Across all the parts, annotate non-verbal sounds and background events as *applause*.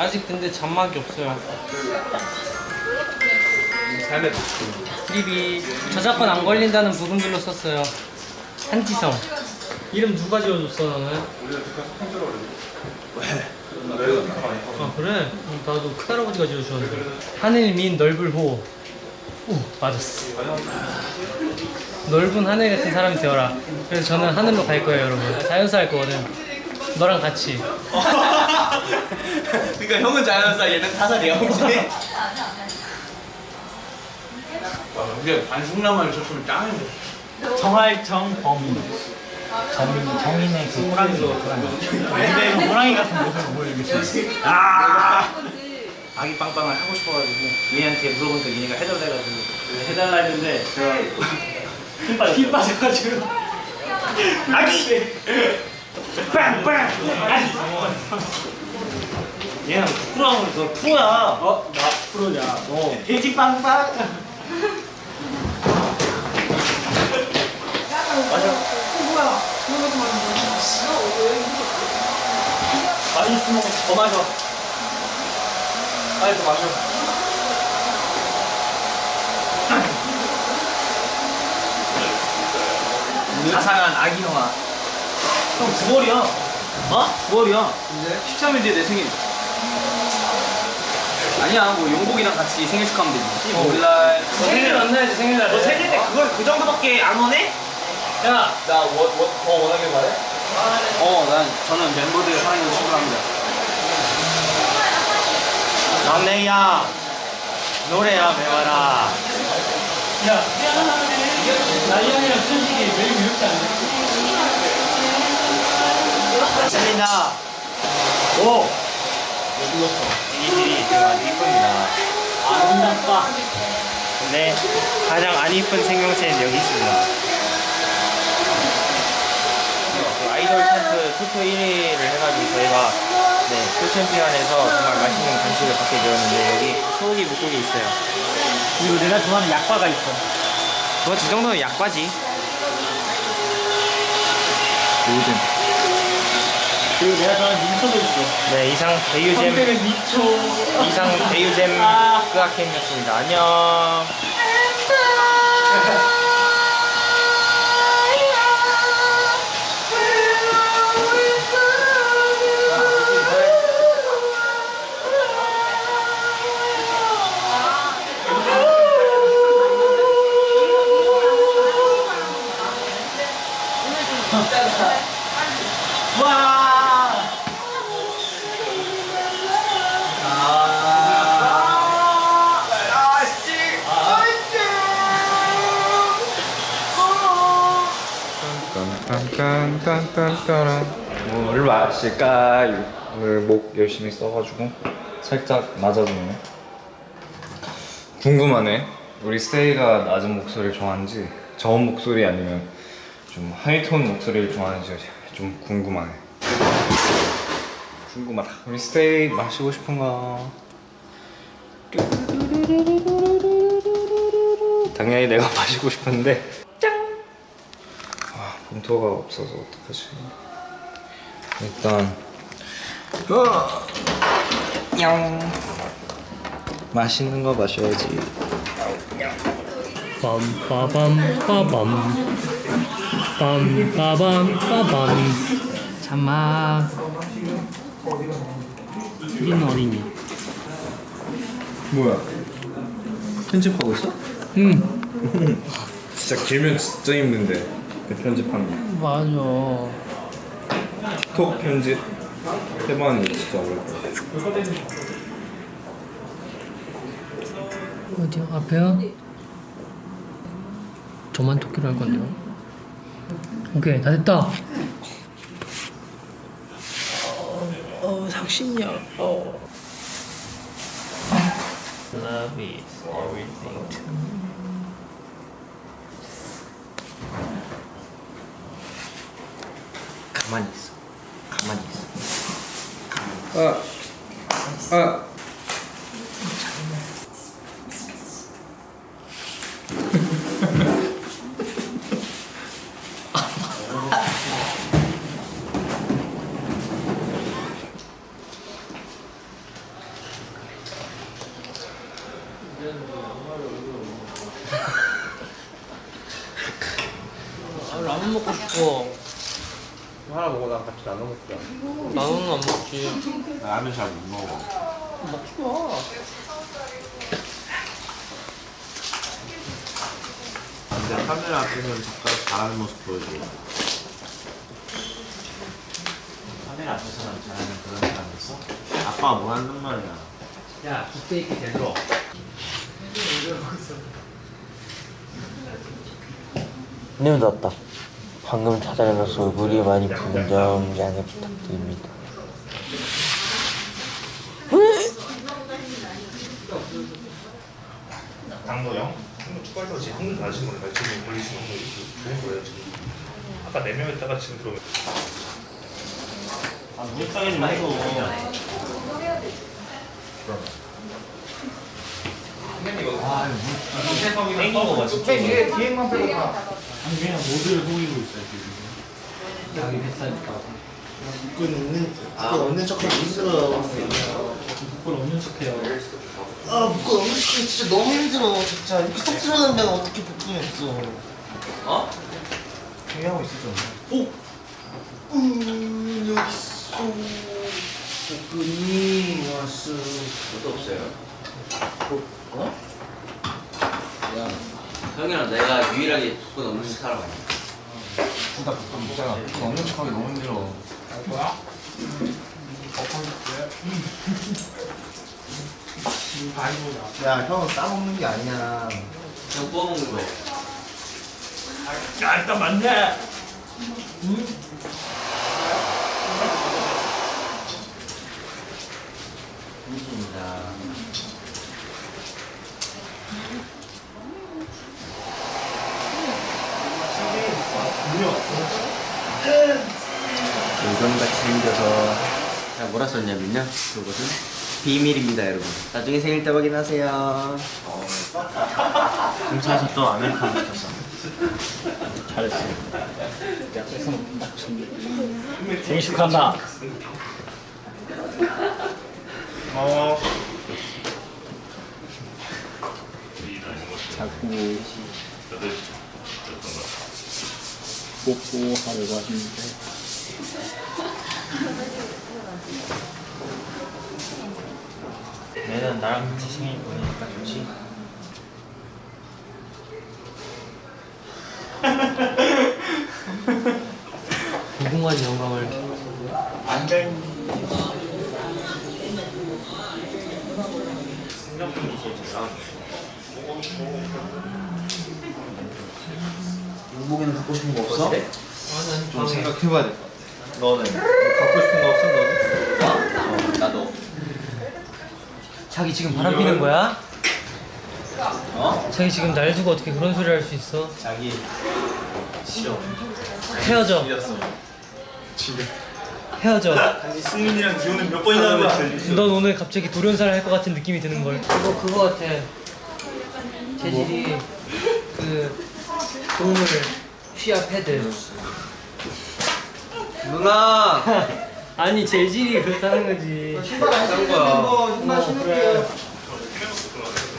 아직 근데 잔막이 없어요. 삶의 트립이 저작권 안 걸린다는 부분들로 썼어요. 한지성. 이름 누가 지어줬어 너는? 아 그래? 음, 나도 큰할아버지가 지어주셨는데 하늘 민 넓을 호. 오 맞았어. 넓은 하늘 같은 사람이 되어라. 그래서 저는 하늘로 갈 거예요 여러분. 자연사 할 거거든. 너랑 같이. *laughs* 그러니까 형은 자연사 얘는 타살이야 혹시? 와 근데 반숙라만을 쳤으면 짱이네. 정할 정 범인. 정, 정인의 그 호랑이죠 호랑이. 근데 호랑이 같은 모습을 보여주겠어요? 아! 아기 빵빵을 하고 싶어가지고 얘한테 물어보니까 얘네가 해달래가지고 해달라 했는데 제가 힘 빠졌어요. 힘 빠져가지고. 아기! 빵빵! 아기 얘는 프로하면 너 프로야. 어? 나 프로냐. 너 돼지 빵빵. 많이 있으면 더 마셔. 빨리 더 마셔. 자상한 아기 형아 형 9월이야. 어? 9월이야. 13일 뒤에 내 생일 아니야 뭐 용복이랑 같이 생일 축하하면 되지 15일날 생일 만나야지 생일날. 너 생일 때 그걸 그 정도밖에 안 원해? 야나 뭐, 뭐, 더 원하길 바래? 어, 난 저는 멤버들 사랑해서 친구합니다. 막내야 노래야 배워라 야, 나이언이랑 천식이 매일 이렇게 안 돼. 세민아 오 이들이 지 금 아주 이쁩니다. 아름답다. 근데 가장 안 이쁜 생명체는 여기 있습니다. 그 아이돌 챔프 투표 1위를 해가지고 저희가 네, 풀챔피언에서 정말 맛있는 간식을 받게 되었는데 여기 소고기 묵국이 있어요. 그리고 내가 좋아하는 약과가 있어. 그거 이 정도면 약과지. 요즘 그리고 내가 좋아하는 민초도 있어 네 이상 대유잼. 미초. 이상 대유잼 끄악캠이었습니다. 안녕 마실까요? 오늘 목 열심히 써가지고 살짝 낮아졌네 궁금하네 우리 스테이가 낮은 목소리를 좋아하는지 저음 목소리 아니면 좀 하이톤 목소리를 좋아하는지 좀 궁금하네 궁금하다 우리 스테이 마시고 싶은가? 당연히 내가 *laughs* 마시고 싶은데 아, 봉투가 없어서 어떡하지? 일단 어, 냥 맛있는 거 마셔야지. 빰빠밤빠밤 빰빠밤빠밤 잠막 우리는 어디니? 뭐야? 편집하고 있어? 응 *laughs* 진짜 길면 진짜 힘든데 그 편집하는 거. 맞아 틱톡 편집 해봤는데 진짜 어려울 것 같아. 어디요? 앞에요? 저만 토끼로 할 건데요 오케이 다 됐다 어 상신이야 어 Love is everything to me 가만히 있어. 가만히 있어. 아, 아. 우와 하나 먹고 나 같이 나눠 먹자. 나는 안 먹지 라면 잘 못 먹어. 먹지 마 근데 카메라 앞에서는 젓가락 잘하는 모습 보여줘. 카메라 앞에서는 잘하는 그런 사람 있어? 아빠가 뭐 한단 말이야. 야 빅테이크 대로 네, 왔다. 방금 찾아내서 물이 많이 부은 점 양해 부탁드립니다. 축구할 때 지금 한국 나신 거를 지금 올리시는 거 좋은 거예요 지금 아까 4명 했다가 지금 들어오면 아 물타기 좀해 줘 땡긴 거 봐, 진짜. 뒤에 뒤에만 빼고 아니, 그냥 모두를 속이고 있어, 지금. 여기 뱃살니까 그건 없는 그건 없는 척하기 힘들어. 그걸 없는 척해요 아 묶어 없는 척하기 진짜 너무 힘들어. 진짜 이렇게 쏙 들어가는 데는 어떻게 복근이 없어. 어? 중요하고 있었잖아. 오. 음 여기 있어. 복근이 왔어. 저도 없어요. 어? 야, 형이랑 내가 유일하게 복근 없는 사람 아니야? 둘다 복근 먹잖아. 복근 없는 척하기 너무 힘들어. 야 형은 싸먹는 게 아니야. 형 뽑아먹는 거. 야 일단 맞네 힘듭니다. 물건같이 생겨서 썼냐면요. 그것은 비밀입니다, 여러분. 나중에 생일 때 확인하세요. 공사에서 또 아메리카노 시켰어. 생일 축하한다. 뽀뽀하려고 하시는데 매년 나랑 같이 생일 보내니까 좋지. 무궁한 영광을 용복이는 갖고 싶은 거 없어? 좀 생각해봐야 될 것 같아. 너는 갖고 싶은 거 없어 너는? 어, 나도. 자기 지금 바람 피는 거야? 어? 자기 지금 날 두고 어떻게 그런 소리 할 수 있어? 자기 싫어. 헤어져 이겼어. 헤어져 당신 승민이랑 기호는 몇 번이나 한 거야? 넌 오늘 갑자기 돌연사를 할 것 같은 느낌이 드는 걸. 이거 그거 같아. 재질이 그 동물 쉬야 패드. 누나! *laughs* 아니 재질이 그렇다는 거지. 신발 안 신는 거 신발 어, 신을게요.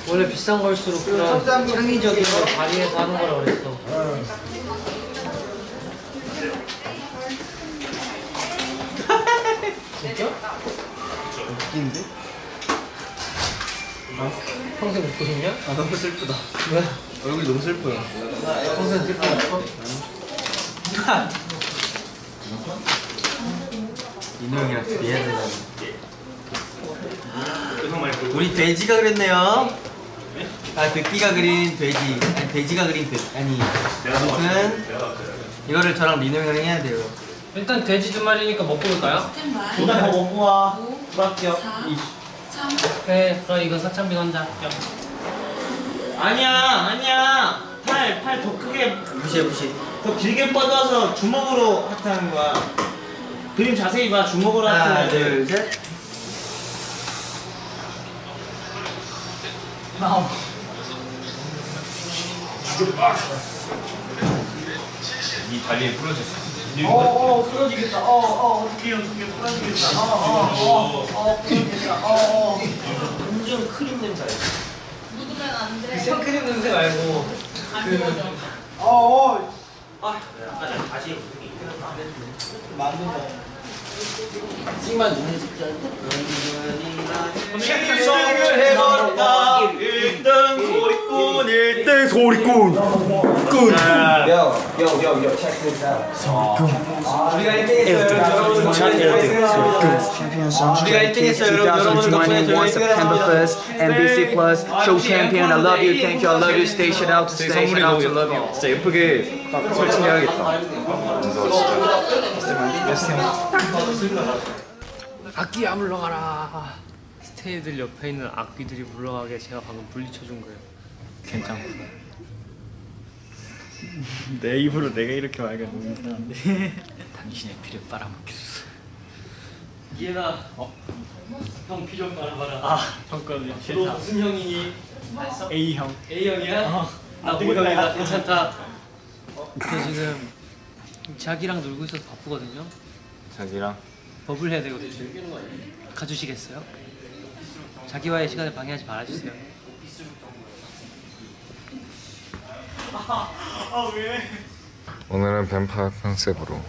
원래 비싼 걸수록 그런 창의적인 걸 발휘해서 하는 거라 그랬어. 진짜? 웃긴데? 평생 웃고 싶냐? 아 너무 슬프다. 왜? 얼굴이 너무 슬퍼요. 평생 슬퍼 싶 어? 민호 형이랑 둘이 해야 되나? 우리 돼지가 그랬네요. 아 듣기가 그린 돼지. 아니 돼지가 그린 돼. 아니. 아무튼 이거를 저랑 민호 형이랑 해야 돼요. 일단 돼지 두 마리니까 먹고 올까요? 누나 더 먹고 와. 수박이요. 그래 그럼 이거 사창비 한자 아니야 아니야. 팔 팔 더 크게 무시해 무시. 더 길게 뻗어서 주먹으로 하트하는 거야. 그림 자세히 봐 주먹으로 하트. 하나 둘 셋. 이 다리에 부러졌어 어어 부러지겠다. 어어 어떻게 어떻게 부러지겠다. 어어어 부러지겠다. 어어. 완전 크림 냄새. 그 생크림 냄새 말고 그 어어 찍만 눈에 찍자. 해버렸다 1등 소리꾼 1등 소리꾼 yo, yo, yo, check this out. 우리가 1등 했어요. 우리가 1등 했어요. 여러분 덕분에 저희 September 1st, NBC Plus, Show Champion. I love you, thank you, I love you. Stay shit out to 제 stay 선물이 you. 진짜 예쁘게 딱 설치해야겠다. 악기야 물러가라. 스테이들 옆에 있는 악기들이 물러가게 제가 방금 물리쳐준 거예요. 괜찮아. 내 입으로 내가 이렇게 너무 이상한데. *laughs* 당신의 피를 빨아먹겠어. 이해나. 어? 형 피 좀 빨아봐라. 아 잠깐만. 너 무슨 형이니? A 형. A 형이야? 나 모형이다. 괜찮다. 저 지금 자기랑 놀고 있어서 바쁘거든요. 자기랑 버블 해야 되거든요. 가주시겠어요? 자기와의 시간을 방해하지 말아주세요. *laughs* 오늘은 뱀파이어 컨셉으로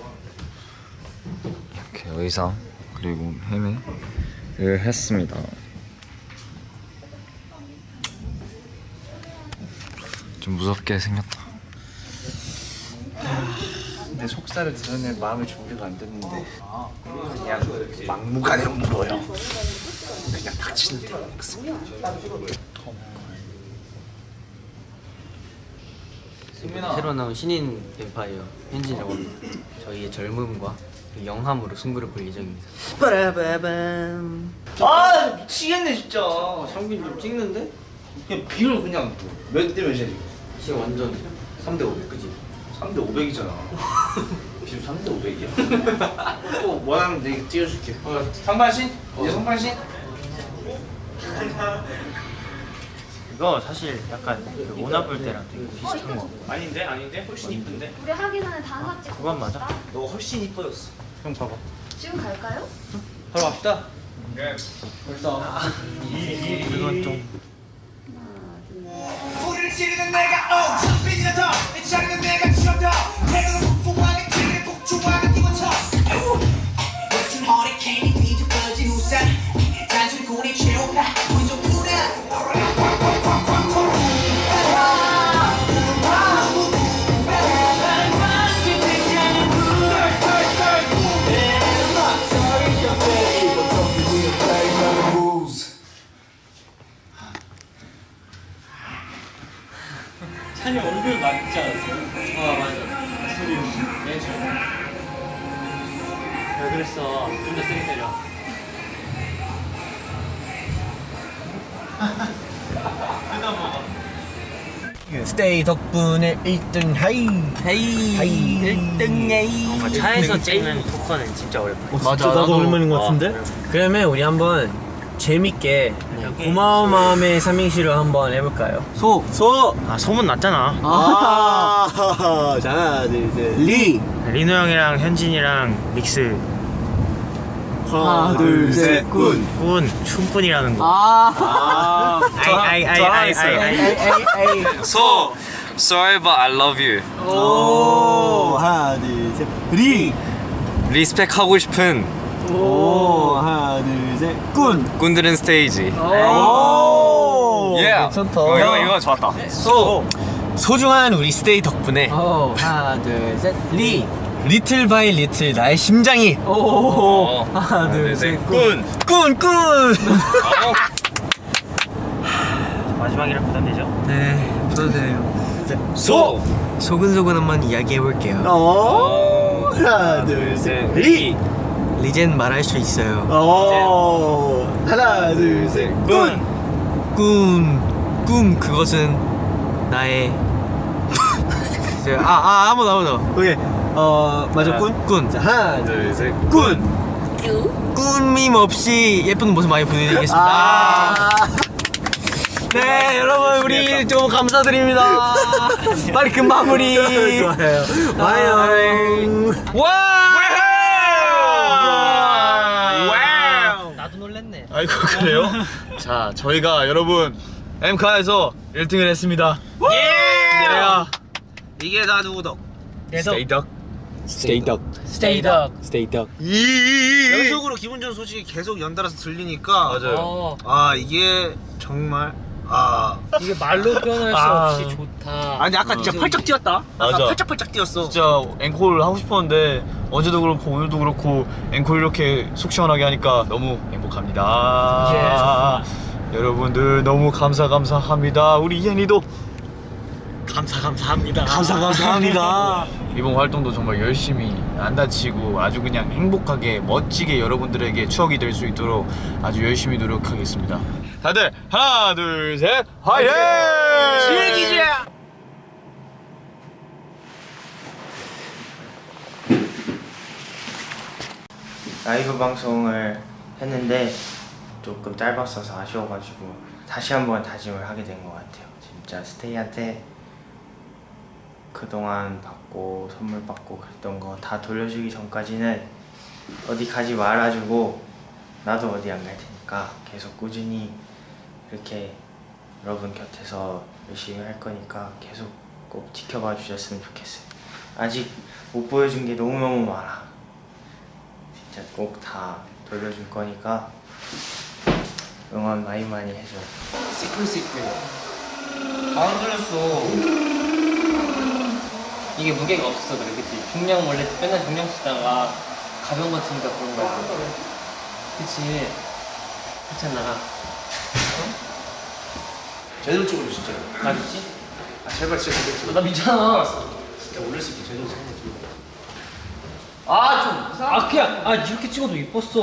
이렇게 의상 그리고 헤매를 했습니다. 좀 무섭게 생겼다. 내 속살을 드러낼 마음의 준비가 안 됐는데 그냥 막무가내로 물어요. 그냥 닥치는 대로 먹습니다. 새로 나온 신인 뱀파이어 현진이라고 합니다. 저희의 젊음과 그 영함으로 승부를 볼 예정입니다. 빠라바밤. 아 미치겠네 진짜 상빈 좀 찍는데? 그냥 비율 그냥 몇 대 몇이야 지금 지금 완전 3대 500 그지? 3대 500이잖아 비율 3대 500이야 또 원하면 내가 띄워줄게 어, 상반신? 이제 상반신? *laughs* 이거 사실 약간 그 오나볼 때랑 되게 비슷한 거. 아닌데 아닌데? 훨씬 이쁜데? 우리 하기 전에 단사 찍고 그건 맞아? 너 훨씬 이뻐졌어. 형 봐봐. 지금 갈까요? 바로 갑시다. 이건 좀. 불을 지르는 내가 어 창빈이나 더내 차례는 내가 치렀다. 태도는 스테이 덕분에 1등 하이. 하이. 하이. 1등 하이. 차에서 찍는 토커는 진짜 어렵다. 맞아, 나도 오랜만인 것 같은데? 그러면 우리 한번 재밌게 고마운 마음의 삼행시를 한번 해볼까요? 소! 소! 아 소문 났잖아. 아! *laughs* 자, 하나, 둘, 셋. 리! 리노 형이랑 현진이랑 믹스 하나, 둘, 셋, 군! 군 춤꾼이라는 거. 아! 아이 아이 아이 아이 아이 아이. 에이, 에이, 에이. So sorry but I love you. 오! 하나, 둘, 셋. 리! respect 하고 싶은 오! 하나, 둘, 셋. 군! 꾼들은 스테이지. 오! Yeah. 괜찮다. 어, 이거 이거 좋았다. 소! 소중한 우리 스테이 덕분에 하나, 둘, 셋. 리! little by little 나의 심장이 오! 하나, 둘, 셋. 군! 군! 군! 마지막이라 부담되죠? 네, 부탁드려요. 소. 소근소근 한번 이야기해볼게요. 오. 하나, 둘, 셋. 리! 리젠 말할 수 있어요. 하나, 둘, 셋. 군! 군! 꿈 그것은 나의 *laughs* 아, 아, 아무도 아무도. 오케이. 어, 맞아, 꾼? 꾼. 자, 하나, 둘, 셋. 꾼! 꾼밈 없이 예쁜 모습 많이 보여드리겠습니다. 네, 여러분, 우리 좀 감사드립니다. 빨리 금 마무리. *laughs* 좋아요. 와요. 와! 나도 놀랬네. 아이고, 그래요? *laughs* 자, 저희가 여러분, 엠카에서 1등을 했습니다. 예! 이게 다 누구덕? Stay duck. Stay duck. Stay duck. Stay duck. 연속으로 기분 좋은 소식이 계속 연달아서 들리니까 어, 아 이게 정말 아 이게 말로 표현할 수 아. 없이 좋다. 아니 아까 진짜 펄쩍 뛰었다 아까 맞아. 펄쩍펄쩍 뛰었어 진짜 앵콜 하고 싶었는데 어제도 그렇고 오늘도 그렇고 앵콜 이렇게 속 시원하게 하니까 너무 행복합니다. 여러분들 너무 감사 감사합니다. 우리 이현이도 감사 감사합니다. 감사 감사합니다. *laughs* 이번 활동도 정말 열심히 안 다치고 아주 그냥 행복하게 멋지게 여러분들에게 추억이 될 수 있도록 아주 열심히 노력하겠습니다. 다들 하나 둘셋 화이팅! 즐기자 라이브 방송을 했는데 조금 짧았어서 아쉬워가지고 다시 한번 다짐을 하게 된 것 같아요. 진짜 스테이한테 그동안 받고 선물 받고 그랬던 거 다 돌려주기 전까지는 어디 가지 말아주고 나도 어디 안 갈 테니까 계속 꾸준히 이렇게 여러분 곁에서 열심히 할 거니까 계속 꼭 지켜봐 주셨으면 좋겠어요. 아직 못 보여준 게 너무너무 많아. 진짜 꼭 다 돌려줄 거니까 응원 많이 많이 해줘. Secret Secret 안 들렸어 이게 무게가 없어서 그래, 그치? 중량 원래 맨날 중량 쓰다가 가벼운 거 치니까 그런 거야. 그치? 그렇잖아. 제대로 찍어줘 진짜 나 미치? 아 제발 진짜 제대로 찍어 나 미쳤나? 진짜 올릴 수 있게 제대로 찍어 아, 좀. 아, 그냥, 아, 이렇게 찍어도 이뻤어.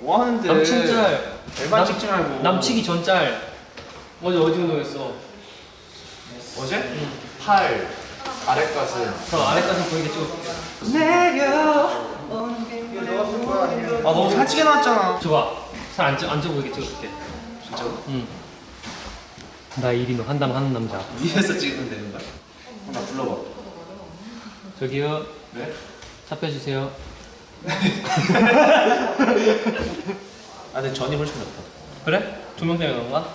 뭐 하는데 남친 짤. 일반 찍지 말고 남치기 전 짤. 어제 어디 운동했어? 어제? 팔 아래 가슴 저 아래까지 보이게 찍어줄게. 아 너무 살찌게 나왔잖아 줘봐. 살 안, 쪄- 안 쪄 보이게 찍어줄게. 진짜로? 응. 나 1위 한담 하는 남자. 위에서 찍으면 되는 거야? 나 불러봐 저기요. 네? 잡혀주세요. *laughs* 아 근데 전이 훨씬 낫다 그래? 두 명 때문에 그런가?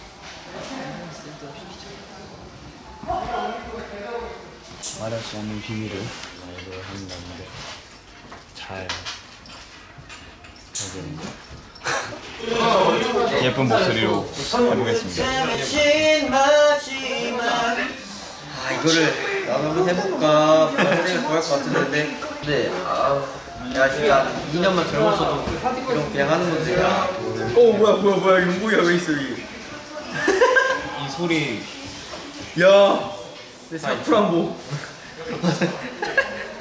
말할 수 없는 비밀을 라이브를 한다는데 잘 *laughs* 예쁜 목소리로 해보겠습니다. 아 이거를 나도 한번 해볼까? 생각이 좋아할 것 같은데. 근데 아 내가 진짜 2년만 젊었어도 이런 그냥 하는 건데 어 뭐야 뭐야 뭐야 용국이가 왜 있어 여기? *laughs* 이 소리. 야 내 사프란보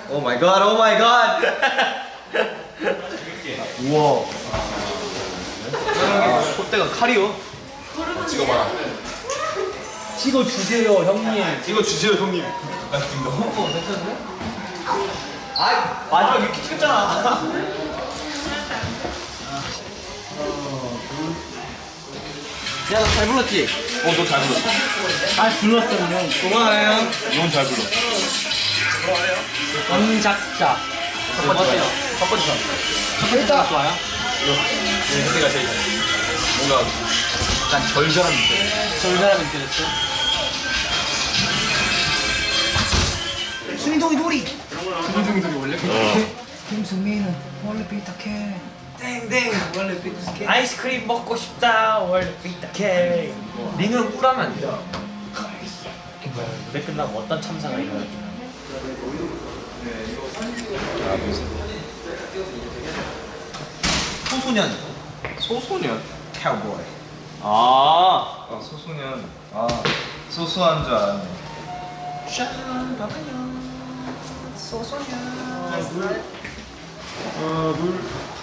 oh my God, oh my God. 우와. 콧대가 칼이요? 찍어봐라 찍어 주세요, 형님. 이거 주세요 형님. 아 마지막 이렇게 찍었잖아. 야, 너 잘 불렀지? 어 너 잘 불렀어. 아, 불렀어, 그냥. 고마워요. 넌잘 불러. 감작자. 어때요? 첫 번째 선. 일단 좋아요? 네, 그때가 제일 잘. 뭔가 약간 절절한 느낌. 저 사람이 느껴졌어? 순이동이 놀이 아이스크림 먹고 싶다, 원래 삐딱해. 링은 꿀하면 안 돼. 이게 뭐야, 무대 끝나고 어떤 참사가 일어날지. 소소년 소소년 카우보이 아. 아, 소소년. 아, 소소한 줄 알았네. 소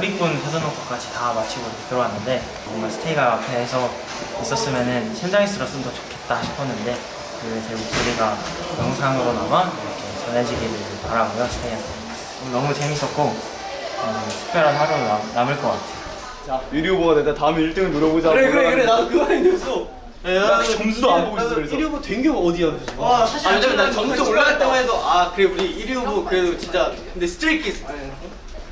리꾼 사전녹화까지 다 마치고 들어왔는데 정말 스테이가 앞에서 있었으면 현장에서 들었으면 더 좋겠다 싶었는데 그 제 목소리가 영상으로나마 이렇게 전해지기를 바라고요 스테이한테 오늘 너무 재밌었고 음, 특별한 하루 남, 남을 것 같아요 우리 후보가 됐다. 다음에 1등을 노려보자. 그래 그래 그래 나도 그거 아니었어 나 점수도 안 보고 있어 그래서. 1위 후보 된게 어디야 지금 와 사실 아 왜냐면 나 점수 올라갈 때만 해도 아 그래 우리 1위 후보 그래도 진짜 근데 스트레이키즈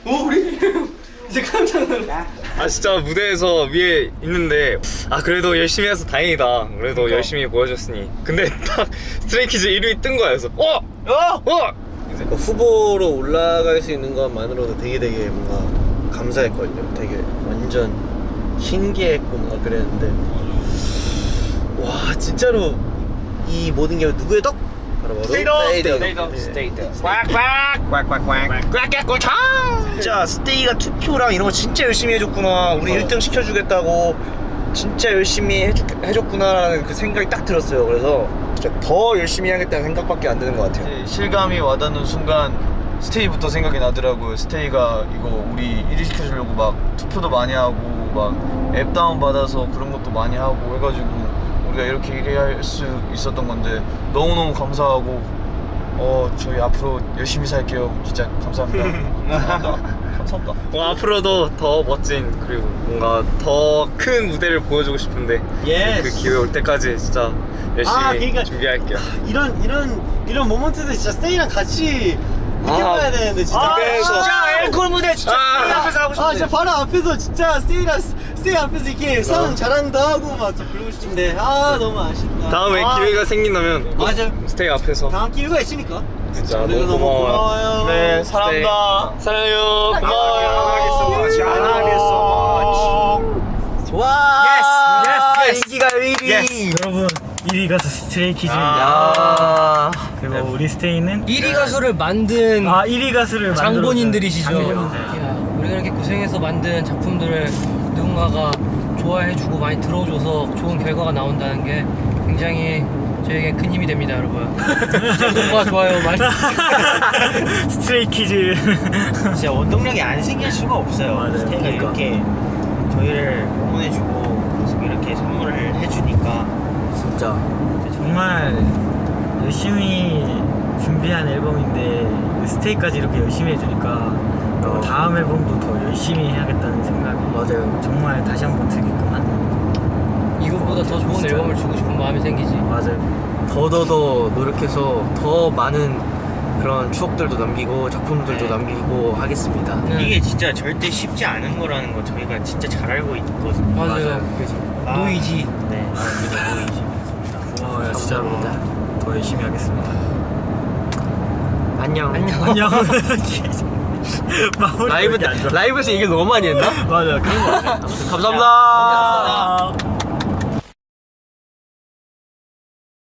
오 우리 1위 후보 *laughs* 이제 깜짝 놀라 아 진짜 무대에서 위에 있는데 아 그래도 열심히 해서 다행이다 그래도 열심히 보여줬으니 근데 딱 스트레이키즈 1위 뜬 거야 그래서 어! 어! 어! 이제 그 후보로 올라갈 수 있는 것만으로도 되게 되게 뭔가 감사했거든요. 되게 완전 신기했고 뭔가 그랬는데 와 진짜로 이 모든 게 누구의 덕? 바로 바로 스테이의 덕. 네. 진짜 스테이가 투표랑 이런 거 진짜 열심히 해줬구나. 우리 1등 시켜주겠다고 진짜 열심히 해주, 해줬구나라는 그 생각이 딱 들었어요. 그래서 진짜 더 열심히 하겠다는 생각밖에 안 드는 것 같아요. 이제 실감이 와닿는 순간 스테이부터 생각이 나더라고요. 스테이가 이거 우리 1위 시켜주려고 막 투표도 많이 하고 막 앱 다운 받아서 그런 것도 많이 하고 해가지고 우리가 이렇게 1위 할수 있었던 건데 너무너무 감사하고 어 저희 앞으로 열심히 살게요. 진짜 감사합니다. *laughs* 감사합니다. 감사합니다. 어, 앞으로도 더 멋진 그리고 뭔가 더 큰 무대를 보여주고 싶은데 Yes. 그 기회 올 때까지 진짜 열심히 아, 그러니까- 준비할게요 이런 이런 이런 moment들 진짜 스테이랑 같이 느껴봐야 되는데 진짜. 아, 진짜 앵콜 무대 진짜 스테이 앞에서 하고 아 싶은데. 진짜 바로 앞에서 진짜 스테이랑 스테이 앞에서 이렇게 상 자랑도 하고 막좀 부르고 싶은데 아 너무 아쉽다. 다음에 아, 기회가 생긴다면 꼭 맞아요. 스테이 앞에서 다음 기회가 있으니까. 진짜 그래도 너무 고마워요 고마워요. 네 사랑합니다. 사랑해요 고마워요 와. Yes, 인기가 1위. 여러분 1위 가수 스트레이 키즈 아. 그리고 우리 스테이는 1위 가수를 만든 아 1위 가수를 장본인들이시죠. 장본인들. 우리가 이렇게 고생해서 만든 작품들을 누군가가 좋아해주고 많이 들어줘서 좋은 결과가 나온다는 게 굉장히 저에게 큰 힘이 됩니다, 여러분. 구독과 좋아요 많이. *laughs* 스트레이 키즈 진짜 원동력이 안 생길 수가 없어요. 맞아요. 스테이가 이렇게 저희를 응원해주고 계속 이렇게 선물을 해주니까 진짜. 정말 열심히 준비한 앨범인데 스테이까지 이렇게 열심히 해주니까 어, 다음 앨범도 더 열심히 해야겠다는 생각이 맞아요. 정말 다시 한번 들게끔 하는 이것보다 더 좋은 진짜. 앨범을 주고 싶은 마음이 생기지. 맞아요. 더더더 노력해서 더 많은 그런 추억들도 남기고 작품들도 네. 남기고 하겠습니다. 네. 이게 진짜 절대 쉽지 않은 거라는 거 저희가 진짜 잘 알고 있거든요. 맞아요. 아, 노이지. 네, 아, 그죠, 노이지. 고마워요 진짜로 더 열심히 하겠습니다 안녕. 안녕. *laughs* *laughs* *laughs* 라이브 때 라이브에서 얘기를 너무 많이 했나? 맞아 그런 거 같아 감사합니다.